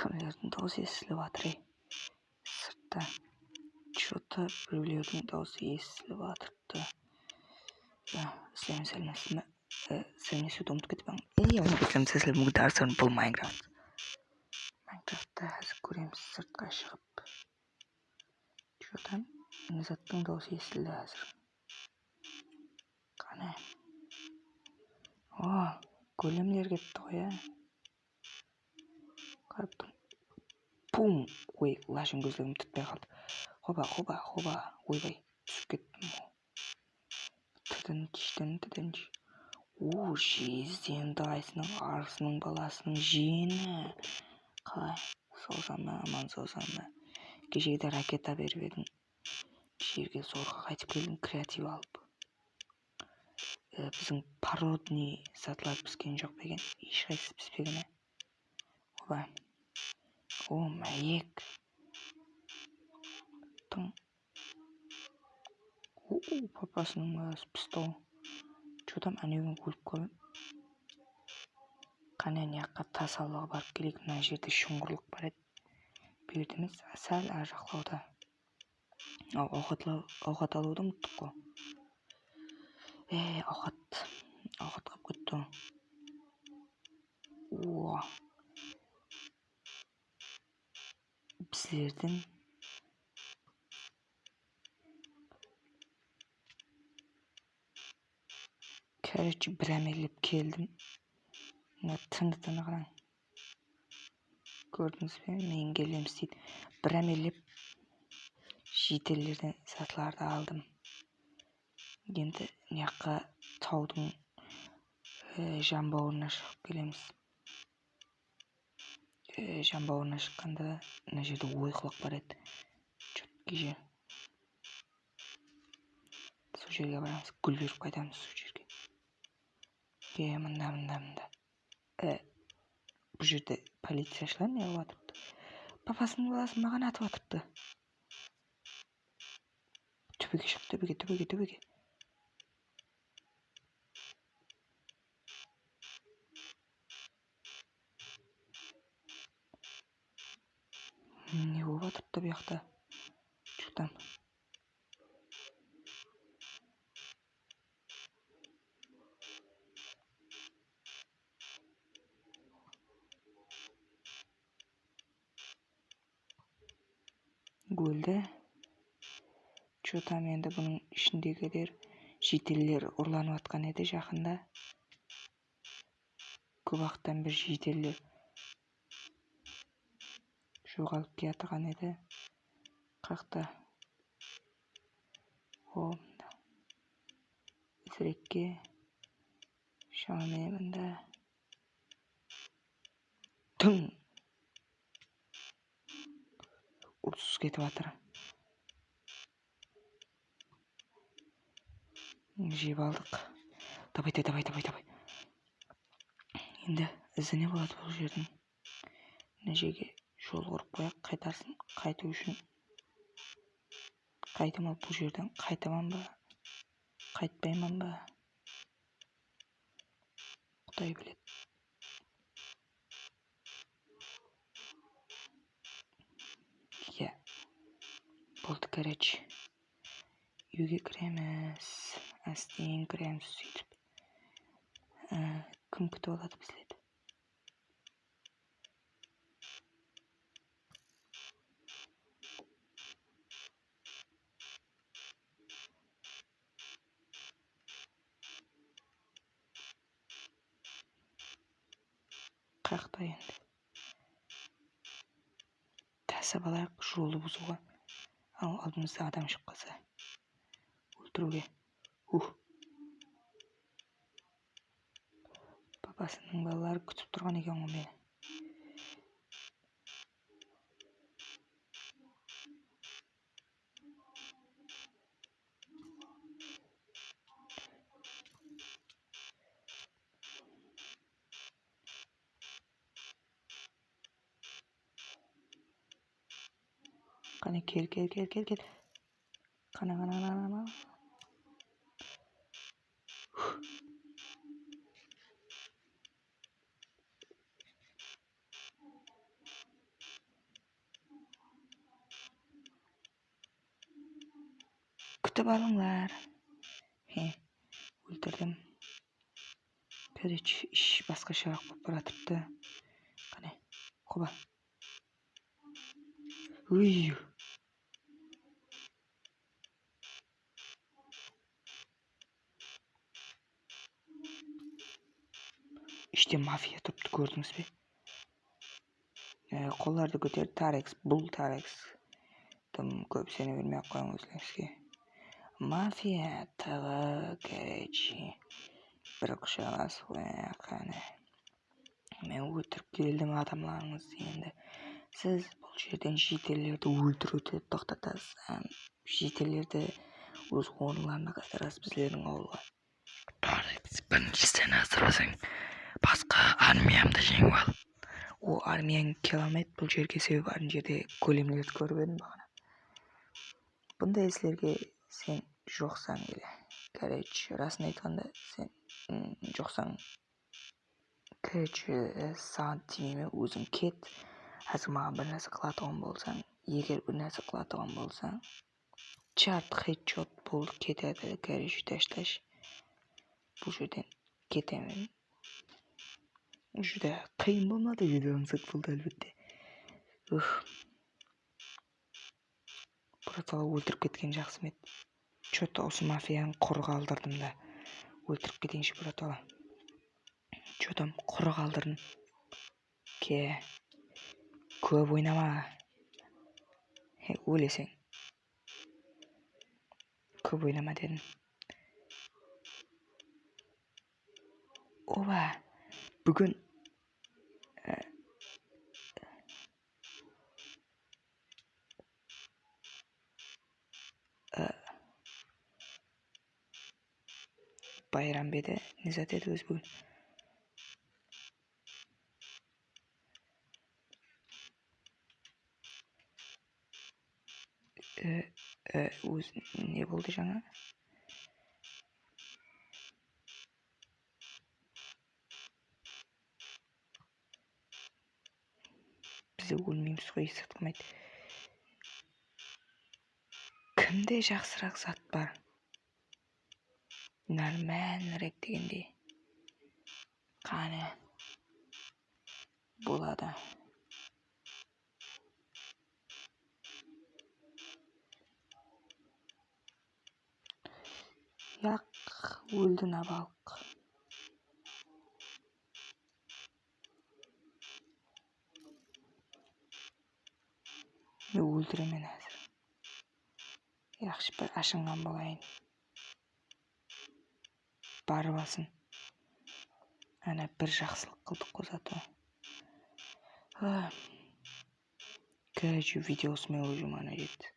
кімдердің дауысы естіліп жатыр ей сыртта че то біреулердің дауысы естіліп жатырыпты сәлеметсіз бе сәлемдесуді ұмытып ей сәлем мұғдарсын бұл майнкрафт. Майнкрафтта қазір көреміз сыртқа шығып че там? Заттың дауысы естілді қазір қане о големдер кетті ғой иә қарап пум! Ой лашын көздерім түтпей қалды хоба хоба хоба. Ойбай түсіп кеттім тдынч тдынч у жезден дайсының арысының баласының жиені қалай? Ба аман саусам ба ракета беріп едің жерге зорға қайтып келдің креатив алып. Біздің породный сатылар піскен жоқ па екен? Ешқайсысы піспеген ә? О мәйек папасының баласы пісті че там әнеугүні өліп қалдым қане мына жаққа тас алуға барып келейік мына жерде шұңқырлық бар еді бұл жерде емес сәл ар жақтауда ауқат алуды ұмыттық қой е ауқат ауқат қалып кетті о біздердің короче бір әмелеп келдім мына тынытыны қараң көрдіңіз бе мен келемін істейді бір әмелеп жителерден сатыларды алдым енді мына жаққа таудың жамбауына шығып келеміз жамбауына шыққанда мына жерде ойқылық бар еді четкий жер сол жерге барамыз гүл беріп қайтамыз сол жерге е мында мында мында бұл жерде полицияшылар неғып жатырыпты папасының баласын маған атып жатырыпты төбеге шық төбеге төбеге төбеге не болып бұл жақта че там? Өлді че там енді бұның ішіндегілер жителлер ұрланып жатқан еді жақында? Көп уақыттан бері жителлер жоғалып келе еді. Қақта о мында. Тезірекке шамамен мында. Тың! Ұрыс кетіп жатыр жеп алдық. Давай давай давай давай енді ізі не болады бұл жердің? Мына жерге жол құрып қояйық қайтарсын қайту үшін. Қайтамын бұл жерден қайтаман ба қайтпайман ба? Құдай біледі. Иә болды короче. Үйге кіреміз әстең кіреміз сөйтіп. Кім күтіп алады біздерді енді. Тәсіп алайық жолды бұзуға. Ал алдымызда адам шығып қалса өлтіруге. Ух. Папасының балалары күтіп тұрған екен ғой мені. Қане кел, кел, кел, кел, кел. Қана, қана, қана, қана. Күтіп алыңлар. Хе, өлтірдім. короче іш басқа шырақ болып бұратыпты. Қане, құба. Үйі. Іште мафия тұрыпты көрдіңіз бе қолдарды көтер тарекс бұл тарекс тым көп сене бермей ақ өзіңізге мафия тағы короче бір құшақ қане мен өтіріп келдім адамдарыңызды енді сіз бұл жерден жителерді өлтіруді тоқтатасыз жителерді өз орындарына қайтарасыз біздердің ауылға бірінші сен hazırlasың басқа армиямды жеңіп ал о армияң келе алмайды бұл жерге себебі ана жерде големдерді көріп едім бағана. Бұндай істерге сен жоқсаң или короче расын айтқанда сен жоқсаң короче саған тимейме өзің кет. Қазір маған бір нәрсе қылатұғын болсаң егер бір нәрсе қылатұғын болсаң чат хедшот болды кетеді. Короче ташташ. Бұл жерден кетемін. Juda qiyin bo'lmadi videomiz bo'ldi albatta ух братала өлтіріп кеткен жақсы ма еді? Че то осы мафияны құр қалдырдым да. Өлтіріп кетейінші братала че там құр қалдырдым ке. Көп ойнама. Өлесең. Көп ойнама дедім. Оба бүгін байрам ба еді бүгін өз не болды жаңа бізде өлмейміз ғой қылмайды кімде жақсырақ зат бар нормальныйрек дегендей қане болады öldüne bak. Мен өлтіремін әзір жақсы бір ашынған болайын барып алсын. Ана бір жақсылық қылдық қой зато короче видео осымен уже мана жетті